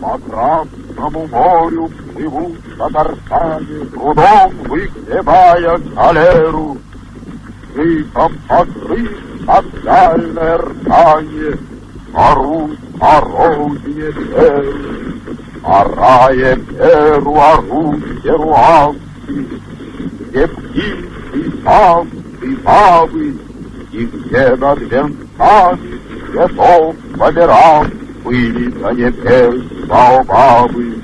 По Красному морю плывут татарчане, Трудом выгребая галеру. Криком покрыть отдальное ртанье, Орут о родине Перу, Орая Перу орут перуанцы, Где птицы, самцы, бабы, И где над венцами цветов померанцы, были на небес баобабы.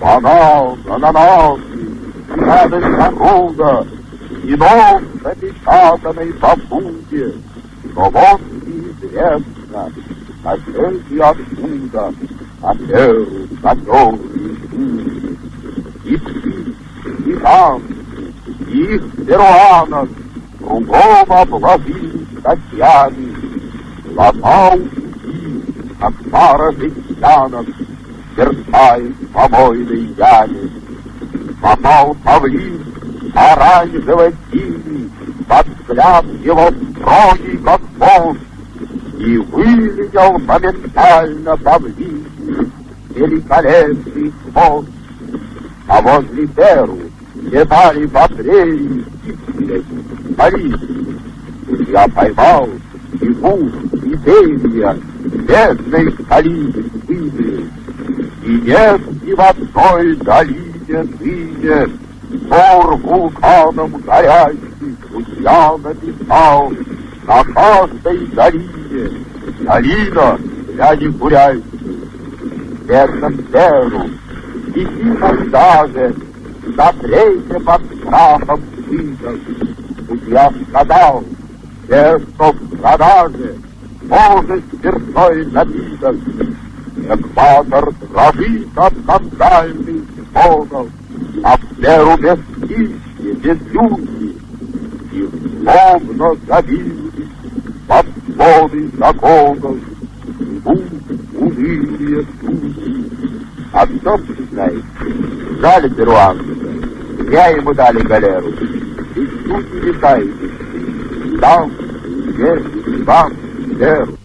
Банан, ананасы, радость народа, И нос запечатанный посуде. Но вот неизвестно, соседи откуда, А перу затерли пули. И птиц, и там, и их перуанов Кругом обложили статьями. Лопал как пара жестянок, Мерцает помойной яме. Попал павлин оранжево-синий, Под взгляд его строгий, как бог, И вылетел моментально павлин Великолепный хвост. А возле Перу летали в апреле Париж. Я поймал гусь, и перья, бедной столицы сыны. И нет ни в одной долине ныне Пор вулканом горящий судья написал На каждой долине долина для негурящих. Бедном Перу, и даже на третье под страхом сына. Судья сказал, те, что в продаже, может спиртной напиток. Экватор дрожит от скандальных звонов, а в меру без пищи, без люди, и словно забились под своды законов, идут унылые судьи. А кто знает, дали перуанца, я ему дали галеру, и тут не летаете, там, здесь, там, there.